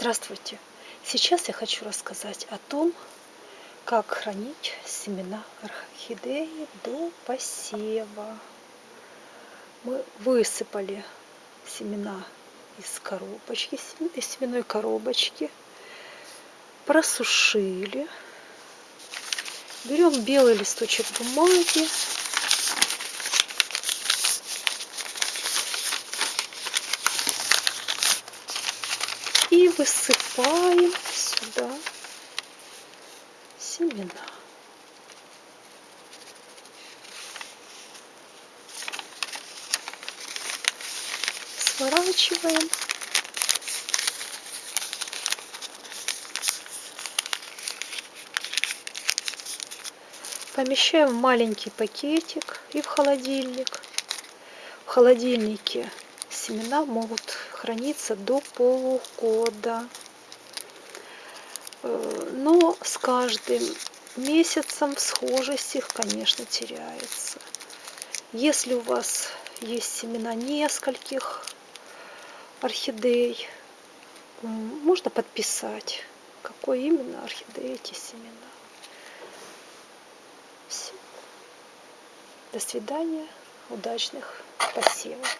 Здравствуйте! Сейчас я хочу рассказать о том, как хранить семена орхидеи до посева. Мы высыпали семена из коробочки, из семенной коробочки, просушили. Берем белый листочек бумаги, и высыпаем сюда семена. Сворачиваем. Помещаем в маленький пакетик и в холодильник. В холодильнике семена могут храниться до полугода. Э, но с каждым месяцем схожесть их, конечно, теряется. Если у вас есть семена нескольких орхидей, можно подписать, какой именно орхидеи эти семена. Все. До свидания, удачных посевов.